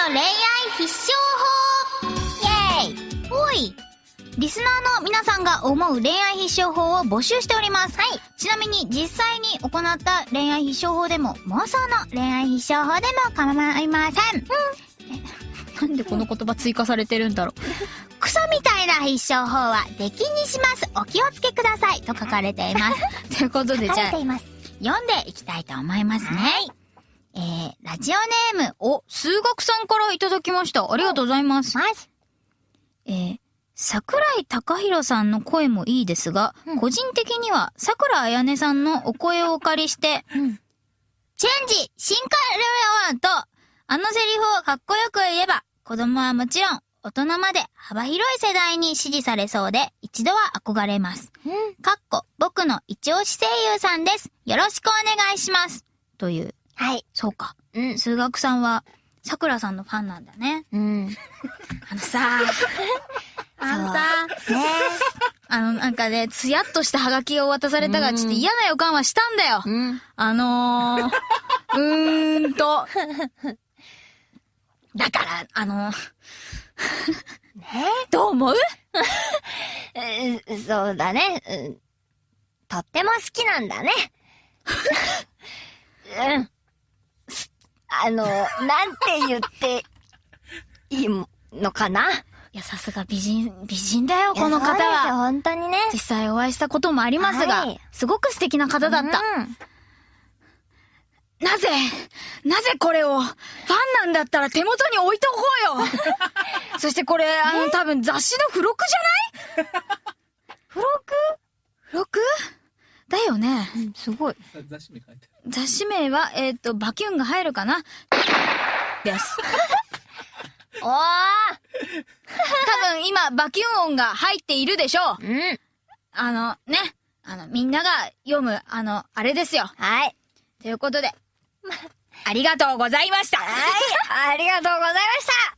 の恋愛必勝法イェーイほいリスナーの皆さんが思う恋愛必勝法を募集しております。はい。ちなみに実際に行った恋愛必勝法でも妄想の恋愛必勝法でも構いません。うん。なんでこの言葉追加されてるんだろう。クソみたいな必勝法は出禁にします。お気をつけください。と書かれています。ということで、じゃあ、読んでいきたいと思いますね。はい。えー、ラジオネーム、お、数学さんからいただきました。ありがとうございます。ます。えー、桜井貴弘さんの声もいいですが、うん個人的には桜彩音さんのお声をお借りして、うん。チェンジ進化レオンと、あのセリフをかっこよく言えば、子供はもちろん、大人まで幅広い世代に支持されそうで、一度は憧れます。うん。かっこ、僕の一押し声優さんです。よろしくお願いします。という、はい。そうか。うん。数学さんは、桜さんのファンなんだね。うん。あのさ、あのさ、ねあの、なんかね、つやっとしたハガキを渡されたが、ちょっと嫌な予感はしたんだよ。うん。あのー、うーんと。だから、あの、ねどう思う？えーそうだね。うんとっても好きなんだね。あの、なんて言っていいのかな？いや、さすが美人、美人だよ、この方は。本当にね。実際お会いしたこともありますが、はいすごく素敵な方だった。うんなぜ、なぜこれを、ファンなんだったら手元に置いておこうよ そしてこれ、あの、多分雑誌の付録じゃない付録付録だよね。うん、すごい。雑誌名書いて。雑誌名は、えっ、と、バキュンが入るかな？です。おー多分今、バキュン音が入っているでしょう。うん。あの、ね。あの、みんなが読む、あの、あれですよ。はい。ということで、ありがとうございました。はい。ありがとうございました